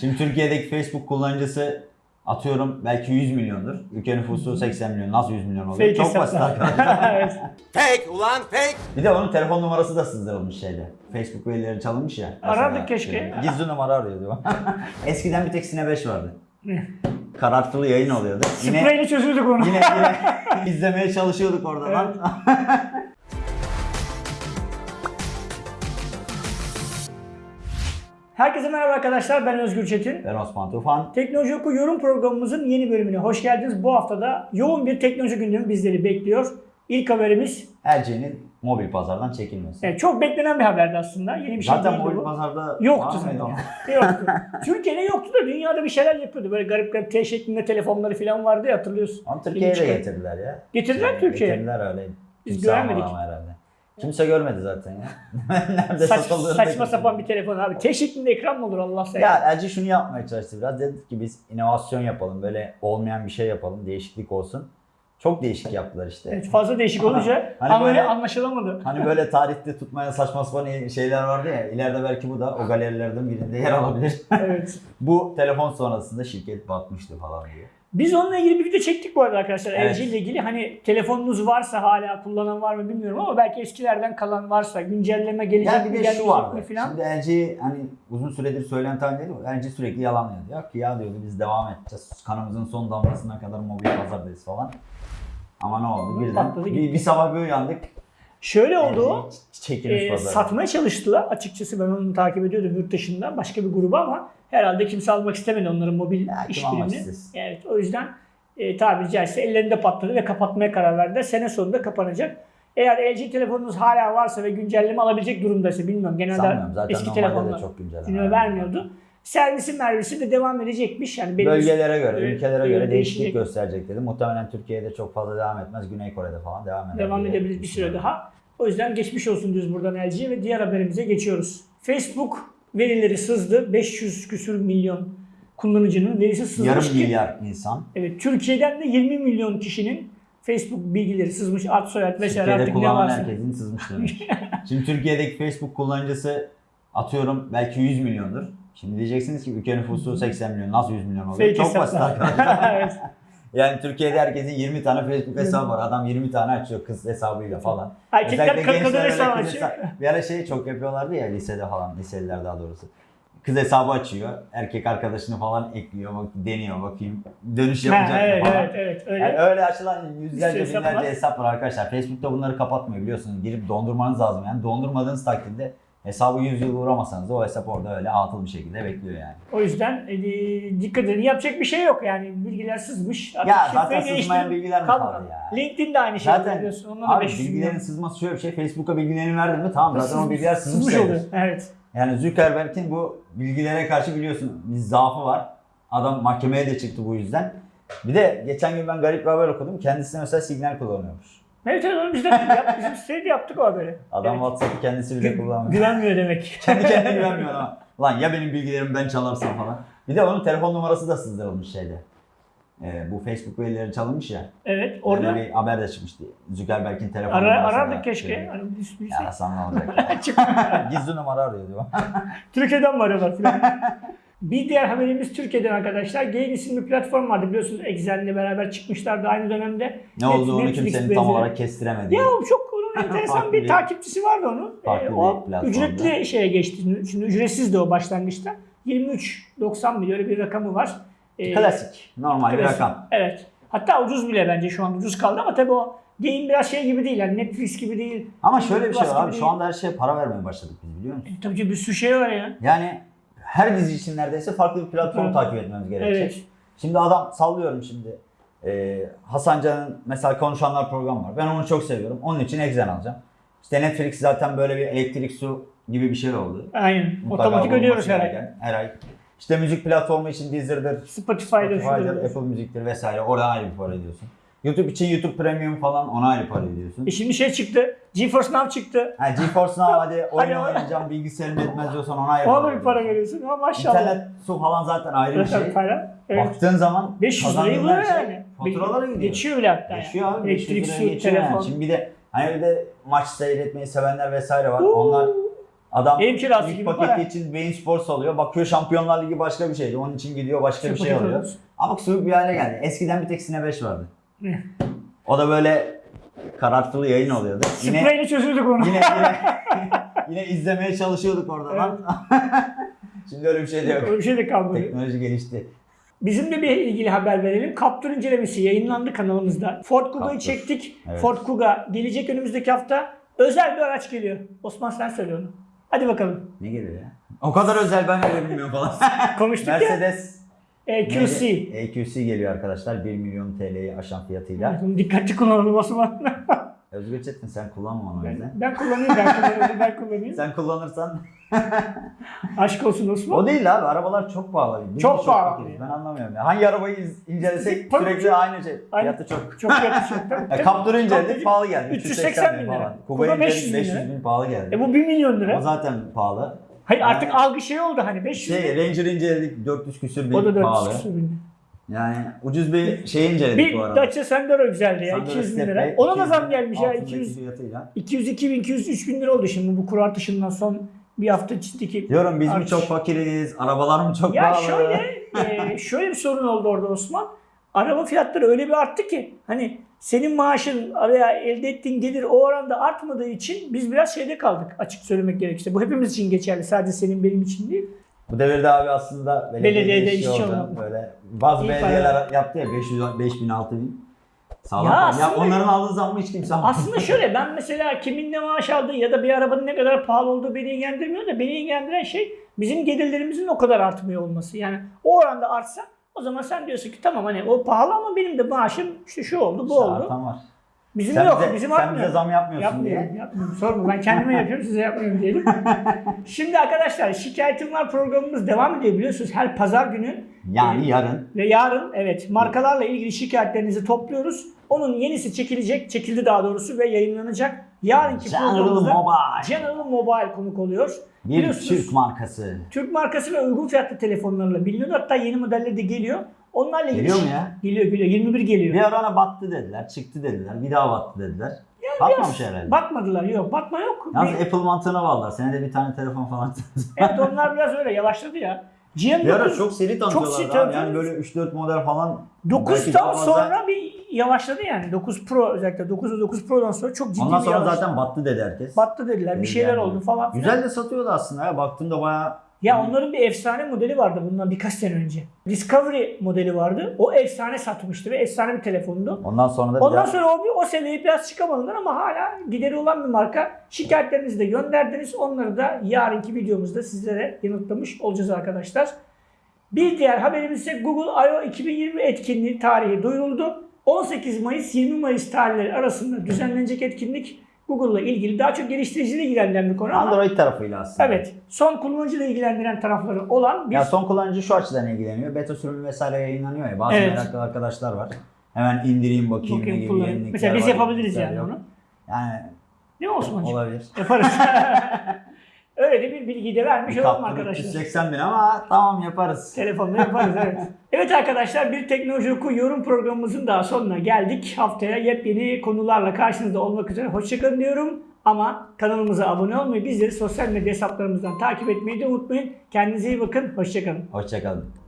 Şimdi Türkiye'deki Facebook kullanıcısı atıyorum belki 100 milyondur. Ülke nüfusu 80 milyon. Nasıl 100 milyon oluyor? Fake Çok basit arkadaşlar. evet. Fake ulan fake. Bir de onun telefon numarası da sızdırılmış şeyde. Facebook verileri çalınmış ya. Arardık Mesela, keşke. e, Gizli numara arıyordu. Eskiden bir tek Sine 5 vardı. Karartılı yayın oluyordu. Yine, Spreyle çözürdük onu. yine, yine izlemeye çalışıyorduk oradan. Herkese merhaba arkadaşlar ben Özgür Çetin. ben Osman Tufan. Teknoloji Oku yorum programımızın yeni bölümüne hoş geldiniz. Bu haftada yoğun bir teknoloji gündemi bizleri bekliyor. İlk haberimiz LG'nin mobil pazardan çekilmesi. evet, çok beklenen bir haberdi aslında. Yeni bir şey Zaten değildi mobil bu. pazarda Yoktu zaten. Yoktu. Türkiye'de yoktu da dünyada bir şeyler yapıyordu. Böyle garip garip T şeklinde telefonları falan vardı ya hatırlıyorsun. Onu Türkiye'ye de getirdiler ya. Getirdiler Yani Türkiye'ye. Getirdiler öyle. Biz göremedik. ama herhalde. Kimse görmedi zaten ya. Nerede Saç, saçma da sapan bir telefon abi. T şeklinde ekran mı olur Allah sen? Ya LG şunu yapmaya çalıştı biraz. Dedik ki biz inovasyon yapalım. Böyle olmayan bir şey yapalım. Değişiklik olsun. Çok değişik yaptılar işte. Evet, fazla değişik olunca Hani anlay- böyle- anlaşılamadı. Hani böyle tarihte tutmayan saçma sapan şeyler vardı ya. İleride belki bu da o galerilerden birinde yer alabilir. evet. bu telefon sonrasında şirket batmıştı falan diye. Biz onunla ilgili bir video çektik bu arada arkadaşlar. Evet. LG ile ilgili hani telefonunuz varsa hala kullanan var mı bilmiyorum ama belki eskilerden kalan varsa güncelleme gelecek Yani mi bir de şu vardı. mi filan. Şimdi LG hani uzun süredir söylenti halindeydi. LG sürekli yalanlıyordu. Yok ki ya diyordu biz devam edeceğiz. Kanımızın son damlasına kadar mobil pazardayız falan. Ama ne oldu? Birden bir, bir sabah bir uyandık. Şöyle oldu çekilmiş e, satmaya çalıştılar. Açıkçası ben onu takip ediyordum yurt dışından başka bir grubu ama herhalde kimse almak istemedi onların mobil Ya, işbirini. istesin? Evet o yüzden e, tabiri caizse ellerinde patladı ve kapatmaya karar verdiler. Sene sonunda kapanacak. Eğer LG telefonunuz hala varsa ve güncelleme alabilecek durumdaysa bilmiyorum. Genelde Sanmıyorum. Zaten eski telefonlar çok güncelleme vermiyordu. Servisin mervisi de devam edecekmiş. Yani belli Bölgelere göre, ülkelere göre değişiklik gösterecek dedi. Muhtemelen Türkiye'de çok fazla devam etmez. Güney Kore'de falan devam eder. devam edebilir bir süre daha. O yüzden geçmiş olsun diyoruz buradan LG ve diğer haberimize geçiyoruz. Facebook verileri sızdı. 500 küsür milyon kullanıcının verisi sızmış Yarım ki milyar insan. evet, Türkiye'den de 20 milyon kişinin Facebook bilgileri sızmış. Ad soyad vesaire Türkiye'de artık ne varsa. herkesin sızmış demiş. Şimdi Türkiye'deki Facebook kullanıcısı atıyorum belki 100 milyondur. Şimdi diyeceksiniz ki ülke nüfusu 80 milyon. Nasıl 100 milyon oluyor? Fake Çok hesaplar. basit arkadaşlar. Yani Türkiye'de herkesin 20 tane Facebook hesabı var. Adam 20 tane açıyor kız hesabıyla falan. Erkekler Özellikle kadın gençler öyle hesabı açıyor. Bir ara şey çok yapıyorlardı ya lisede falan, liseliler daha doğrusu. Kız hesabı açıyor, erkek arkadaşını falan ekliyor, bak, deniyor bakayım. Dönüş Ha, yapacak mı evet, falan. evet, evet, öyle. Yani öyle açılan yüzlerce sürü hesap binlerce var. hesap var arkadaşlar. Facebook'ta bunları kapatmıyor biliyorsunuz. Girip dondurmanız lazım yani. Dondurmadığınız takdirde hesabı 100 yıl uğramasanız da o hesap orada öyle atıl bir şekilde bekliyor yani. O yüzden e, dikkat edin. Yapacak bir şey yok yani. Bilgiler sızmış. Artık Ya zaten sızmayan bilgiler mi kalmadı. kaldı ya? LinkedIn de aynı şey Zaten biliyorsun. Ondan da abi 500 bilgilerin sızması şöyle bir şey. Facebook'a bilgilerini verdin mi tamam zaten o bilgiler sızmış sızmış oluyor. Evet. Yani Zuckerberg'in bu bilgilere karşı biliyorsun bir zaafı var. Adam mahkemeye de çıktı bu yüzden. Bir de geçen gün ben garip bir haber okudum. Kendisine mesela signal kullanıyormuş. Evet evet onu biz de yap, bizim sitede yaptık o haberi. Adam Evet. WhatsApp'ı kendisi bile kullanmıyor. Güvenmiyor demek. Kendi kendine güvenmiyor ama. Lan ya benim bilgilerimi ben çalarsam falan. Bir de onun telefon numarası da sızdırılmış şeyde. Ee, bu Facebook verileri çalınmış ya. Evet Orada orada bir haber de çıkmıştı. Zuckerberg'in telefon ara, numarası. arardık keşke. Hani biz bilsek. Ya ne olacak? Gizli numara arıyor diyor. Türkiye'den mi arıyorlar filan. Bir diğer haberimiz Türkiye'den arkadaşlar. Gain isimli platform vardı biliyorsunuz Excel'le beraber çıkmışlardı aynı dönemde. Ne olduğunu Netflix kimsenin benzeri. tam olarak kestiremedi. Ya çok onun enteresan bir bir- takipçisi vardı onun. Farklı Ee, bir o ücretli şeye geçti. Şimdi ücretsiz de o başlangıçta. 23.90 milyon öyle bir rakamı var. Ee, Klasik. Normal bir klasik. rakam. Evet. Hatta ucuz bile bence şu an ucuz kaldı ama tabii o Gain biraz şey gibi değil yani Netflix gibi değil. Ama şöyle bir şey var abi. Şu değil. anda her şeye para vermeye başladık biz biliyor musun? E, tabii ki bir sürü şey var ya. Yani her dizi için neredeyse farklı bir platform Evet. takip etmemiz gerekecek. Evet. Şimdi adam sallıyorum şimdi. Ee, Hasan Can'ın mesela konuşanlar programı var. Ben onu çok seviyorum. Onun için Exen alacağım. İşte Netflix zaten böyle bir elektrik su gibi bir şey oldu. Aynen. Mutlaka Otomatik ödüyoruz her ay. Her ay. İşte müzik platformu için Spotify'da Spotify'dır, şurada. Apple Müzik'tir vesaire. Oradan ayrı bir para ödüyorsun. YouTube için YouTube Premium falan ona ayrı para ödüyorsun. E şimdi şey çıktı. GeForce Now çıktı. Ha, GeForce Now hadi oyun oynayacağım bilgisayarım yetmez diyorsan ona ayrı Ona bir para veriyorsun ama maşallah. İnternet su falan zaten ayrı bir şey. para. Evet. Baktığın zaman 500 lirayı buluyor şey yani. Faturalara gidiyor. Geçiyor bile hatta. Geçiyor yani. abi. 500 Elektrik, su, geçiyor yani. telefon. Şimdi bir de hani bir de maç seyretmeyi sevenler vesaire var. Uuu. Onlar Adam Ev kirası ilk gibi paketi para. için Bein Sports alıyor. Bakıyor Şampiyonlar Ligi başka bir şeydi. Onun için gidiyor başka bir Çok şey paket alıyor. Ama soğuk bir hale geldi. Eskiden bir tek Sine 5 vardı. O da böyle karartılı yayın oluyordu. Yine Spreyle çözüldük onu. yine yine, yine izlemeye çalışıyorduk oradan. lan. Şimdi öyle bir şey de yok. Öyle bir şey de kalmadı. Teknoloji gelişti. Bizim de bir ilgili haber verelim. Kaptur incelemesi yayınlandı kanalımızda. Ford Kuga'yı Captur. çektik. Evet. Ford Kuga gelecek önümüzdeki hafta. Özel bir araç geliyor. Osman sen söyle onu. Hadi bakalım. Ne geliyor ya? O kadar özel ben öyle bilmiyorum falan. Konuştuk ya. Mercedes E, QC. neydi? EQC geliyor arkadaşlar. 1 milyon TL'yi aşan fiyatıyla. Bunu dikkatli kullanalım Osman. Özgür Çetin sen kullanma onu ben, ben kullanıyorum, ben kullanıyorum, ben kullanıyorum. Sen kullanırsan Aşk olsun Osman. o değil abi arabalar çok pahalı. Biz Çok pahalı. fakiriz? Ben anlamıyorum ya. Hangi arabayı incelesek Tabii sürekli ki. aynı şey. Aynen. Fiyatı çok. Çok fiyatı çok. Ya Captur'u inceledik pahalı geldi. 380 bin lira. Kuga Kuga'yı 500 inceledik bin 500 lira. bin pahalı geldi. E bu 1 milyon O lira. zaten pahalı. Hayır artık algı şey oldu hani 500 Şey Ranger inceledik 400 küsür bin O da 400 pahalı. küsur bin. Yani ucuz bir şey inceledik Bir bu arada. Dacia Sandero güzeldi ya Sandero 200 bin lira. Ona da 200 zam gelmiş ya altındaki 200 fiyatıyla. 202 bin 203 bin lira oldu şimdi bu kuru artışından son bir hafta içindeki. Diyorum biz mi Artış. çok fakiriz, arabalar mı çok Ya pahalı? şöyle e, şöyle bir sorun oldu orada Osman. Araba fiyatları öyle bir arttı ki hani senin maaşın araya elde ettiğin gelir o oranda artmadığı için biz biraz şeyde kaldık açık söylemek gerekirse. Bu hepimiz için geçerli sadece senin benim için değil. Bu devirde abi aslında belediyede, Belediyede işçi olmak. Böyle bazı İyi belediyeler yaptı ya 500 5000 6000. Sağlam. Ya Ya, onların aldığı zammı hiç kimse almıyor. Aslında şöyle ben mesela kimin ne maaş aldığı ya da bir arabanın ne kadar pahalı olduğu beni ilgilendirmiyor da beni ilgilendiren şey bizim gelirlerimizin o kadar artmıyor olması. Yani o oranda artsa o zaman sen diyorsun ki tamam hani o pahalı ama benim de maaşım işte şu oldu bu oldu. artan var. Bizim Sen yok bize, bizim sen artmıyor. bize zam yapmıyorsun Yapmıyorum, diye. yapmıyorum. Sorma ben kendime yapıyorum size yapmıyorum diyelim. Şimdi arkadaşlar şikayetim var programımız devam ediyor biliyorsunuz her pazar günü Yani yarın ve yarın evet markalarla ilgili şikayetlerinizi topluyoruz. Onun yenisi çekilecek, çekildi daha doğrusu ve yayınlanacak. Yarınki General programımızda Mobile. General Mobile konuk oluyor. bir Türk markası. Türk markası ve uygun fiyatlı telefonlarla biliniyor. Hatta yeni modelleri de geliyor. Onlarla ilgili Geliyor mu ya? Geliyor geliyor. 21 geliyor. Bir ara ona battı dediler, çıktı dediler, bir daha battı dediler. Batmamış herhalde. Batmadılar. Yok batma yok. Yalnız Bir- Apple mantığına bağlılar. Senede bir tane telefon falan. evet onlar biraz öyle yavaşladı ya. Bir ara GM9 çok seri Çok tanıtıyorlardı seri abi. Yani böyle 3-4 model falan. belki 9'dan daha fazla. sonra bir yavaşladı yani. 9 Pro özellikle 9 ve 9 Pro'dan sonra çok ciddi Ondan bir sonra yavaşladı. zaten battı dedi herkes. battı dediler. Bir şeyler yani. oldu falan. Güzel de satıyordu aslında ya. Baktığımda bayağı Ya onların bir efsane modeli vardı bundan birkaç sene önce. Discovery modeli vardı. O efsane satmıştı ve efsane bir telefondu. Ondan sonra da Ondan daha- sonra o, bir, o seneyi biraz çıkamadılar ama hala gideri olan bir marka. Şikayetlerinizi de gönderdiniz. Onları da yarınki videomuzda sizlere yanıtlamış olacağız arkadaşlar. Bir diğer haberimiz ise Google I.O. 2020 etkinliği tarihi duyuruldu. 18 Mayıs 20 Mayıs tarihleri arasında düzenlenecek etkinlik Google'la ilgili daha çok geliştiriciyle ilgilenen bir konu ama Android tarafıyla aslında. evet son kullanıcıyla ilgilendiren tarafları olan bir Ya son kullanıcı şu açıdan ilgileniyor. Beta sürümü vesaire yayınlanıyor ya. Bazı Evet. meraklı arkadaşlar var. Hemen indireyim bakayım, bakayım gibi kullanayım. Mesela biz var, yapabiliriz yani yok. onu. Yani Ne olsun olabilir. Yaparız. Öyle de bir bilgi de vermiş olalım arkadaşlar. 380 bin ama tamam yaparız. Telefonla yaparız evet. Evet arkadaşlar bir Teknoloji Oku yorum programımızın daha sonuna geldik. Haftaya yepyeni konularla karşınızda olmak üzere hoşçakalın diyorum. Ama kanalımıza abone olmayı, bizleri sosyal medya hesaplarımızdan takip etmeyi de unutmayın. Kendinize iyi bakın, hoşçakalın. Hoşçakalın.